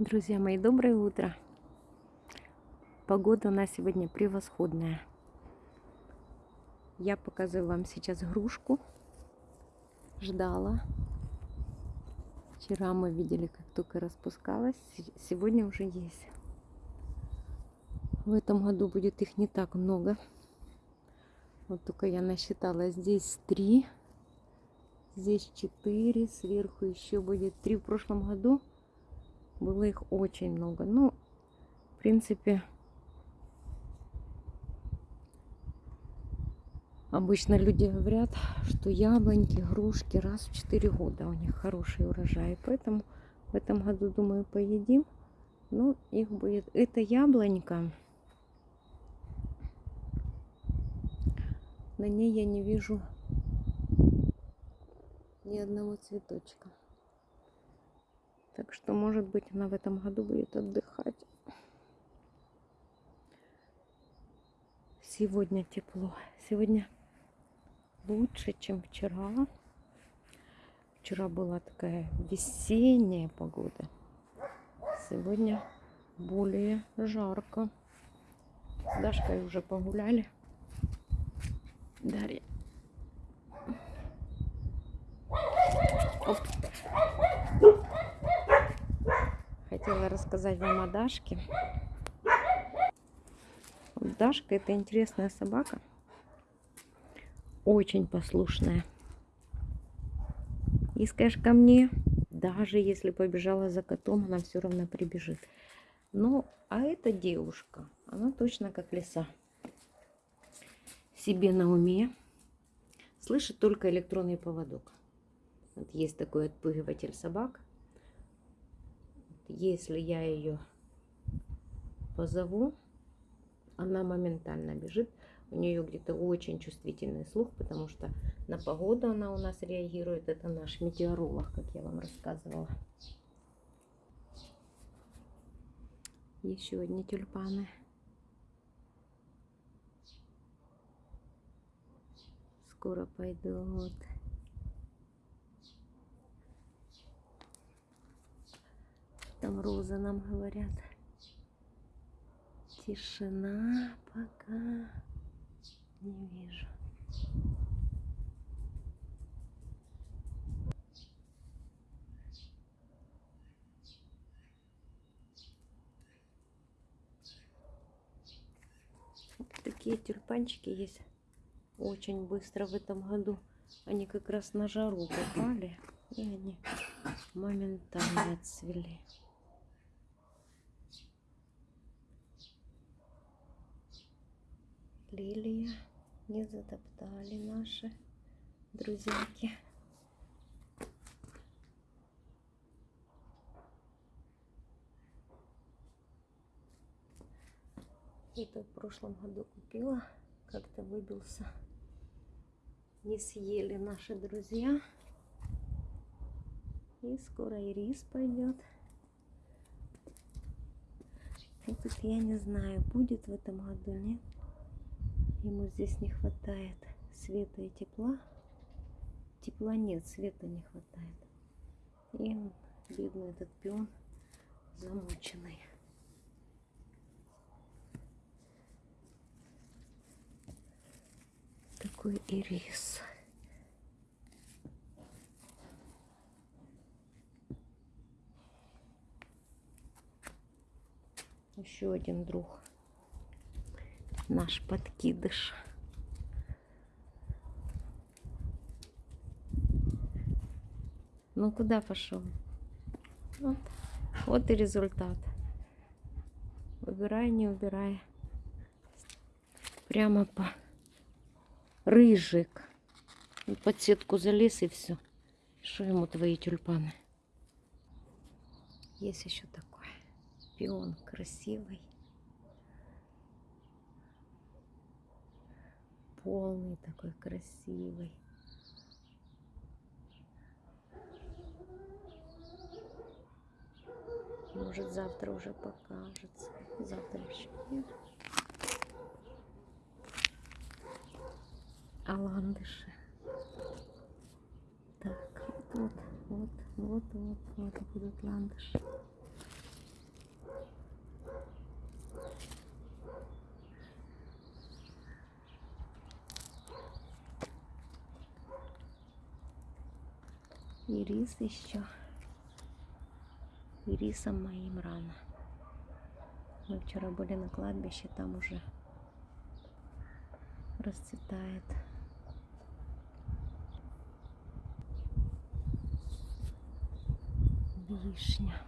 Друзья мои, доброе утро. Погода у нас сегодня превосходная. Я показываю вам сейчас грушку. Ждала. Вчера мы видели, как только распускалась. Сегодня уже есть. В этом году будет их не так много. Вот только я насчитала здесь три. Здесь четыре. Сверху еще будет три в прошлом году было их очень много. Ну, в принципе, обычно люди говорят, что яблоньки, грушки раз в 4 года у них хороший урожай. Поэтому в этом году, думаю, поедим. Ну, их будет... Это яблонька. На ней я не вижу ни одного цветочка. Так что, может быть, она в этом году будет отдыхать. Сегодня тепло. Сегодня лучше, чем вчера. Вчера была такая весенняя погода. Сегодня более жарко. С Дашкой уже погуляли. Дарья. Рассказать вам о Дашке. Дашка это интересная собака. Очень послушная. И скажешь ко мне, даже если побежала за котом, она все равно прибежит. Ну, а эта девушка, она точно как лиса. Себе на уме. Слышит только электронный поводок. Вот есть такой отпугиватель собак если я ее позову, она моментально бежит. У нее где-то очень чувствительный слух, потому что на погоду она у нас реагирует. Это наш метеоролог, как я вам рассказывала. Еще одни тюльпаны. Скоро пойдут. Там розы нам говорят. Тишина пока не вижу. такие тюльпанчики есть очень быстро в этом году. Они как раз на жару попали, и они моментально отцвели. Лилия не затоптали наши друзьяки. Это в прошлом году купила, как-то выбился. Не съели наши друзья. И скоро и рис пойдет. И тут я не знаю, будет в этом году, нет. Ему здесь не хватает света и тепла. Тепла нет, света не хватает. И он, бедный этот пион, замученный. Такой ирис. Еще один друг наш подкидыш. Ну, куда пошел? Вот, вот и результат. Убирай, не убирай. Прямо по рыжик. Под сетку залез и все. Что ему твои тюльпаны? Есть еще такой пион красивый. Полный такой красивый. Может завтра уже покажется. Завтра еще нет. А ландыши. Так, вот, вот, вот, вот, вот, вот будут ландыши. И рис еще. И рисом моим рано. Мы вчера были на кладбище, там уже расцветает. Вишня.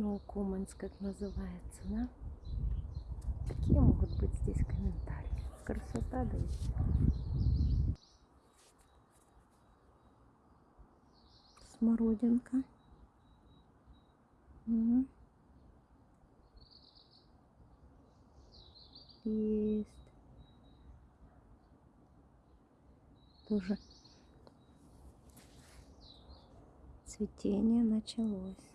Ноукоманс, как называется, да? Какие могут быть здесь комментарии? Красота, да и. Смородинка. Мгм. Есть. Тоже цветение началось.